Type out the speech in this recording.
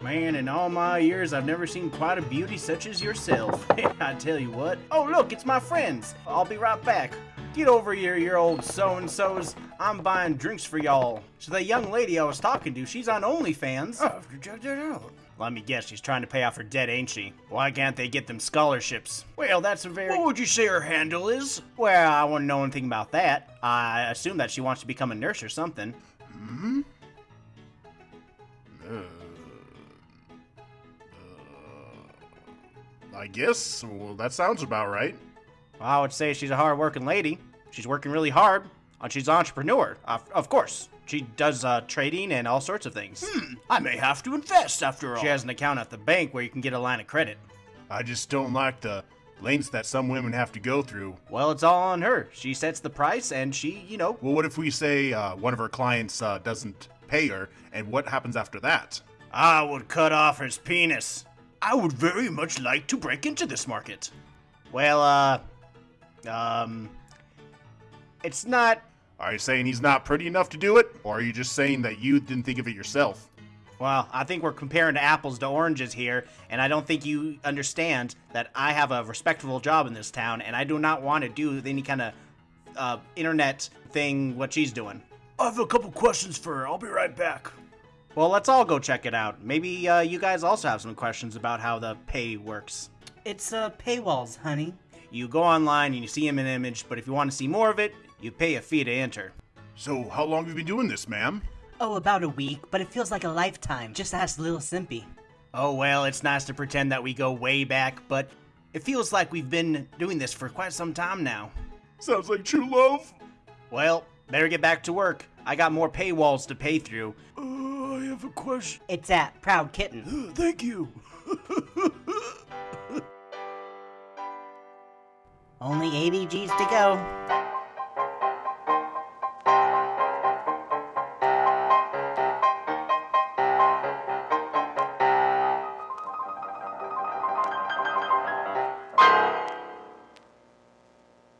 Man, in all my years, I've never seen quite a beauty such as yourself. I tell you what. Oh, look, it's my friends. I'll be right back. Get over here, your old so-and-sos. I'm buying drinks for y'all. So the young lady I was talking to, she's on OnlyFans. Oh, check that out. Let me guess, she's trying to pay off her debt, ain't she? Why can't they get them scholarships? Well, that's a very... What would you say her handle is? Well, I wouldn't know anything about that. I assume that she wants to become a nurse or something. Hmm? I guess. Well, that sounds about right. Well, I would say she's a hard-working lady. She's working really hard. And she's an entrepreneur, uh, of course. She does uh, trading and all sorts of things. Hmm, I may have to invest after all. She has an account at the bank where you can get a line of credit. I just don't like the lengths that some women have to go through. Well, it's all on her. She sets the price and she, you know. Well, what if we say uh, one of her clients uh, doesn't pay her, and what happens after that? I would cut off his penis. I would very much like to break into this market. Well, uh. Um. It's not. Are you saying he's not pretty enough to do it, or are you just saying that you didn't think of it yourself? Well, I think we're comparing to apples to oranges here, and I don't think you understand that I have a respectable job in this town, and I do not want to do any kind of uh, internet thing what she's doing. I have a couple questions for her. I'll be right back. Well, let's all go check it out. Maybe uh, you guys also have some questions about how the pay works. It's uh, paywalls, honey. You go online and you see him in an image, but if you want to see more of it, you pay a fee to enter. So, how long have you been doing this, ma'am? Oh, about a week, but it feels like a lifetime. Just ask Little Simpy. Oh, well, it's nice to pretend that we go way back, but it feels like we've been doing this for quite some time now. Sounds like true love. Well, better get back to work. I got more paywalls to pay through. Have a question. It's at Proud Kitten. Thank you. Only 80 G's to go.